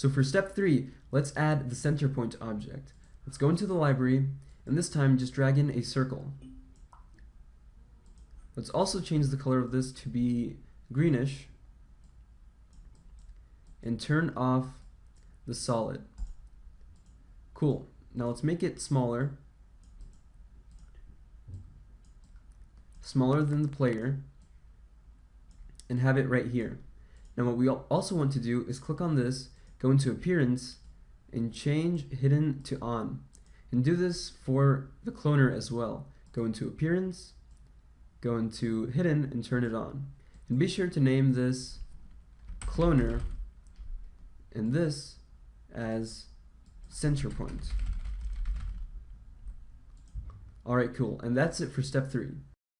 So for step three, let's add the center point object. Let's go into the library, and this time just drag in a circle. Let's also change the color of this to be greenish, and turn off the solid. Cool. Now let's make it smaller. Smaller than the player. And have it right here. Now what we also want to do is click on this, go into appearance, and change hidden to on. And do this for the cloner as well. Go into appearance, go into hidden and turn it on. And be sure to name this cloner and this as center point. Alright, cool. And that's it for step three.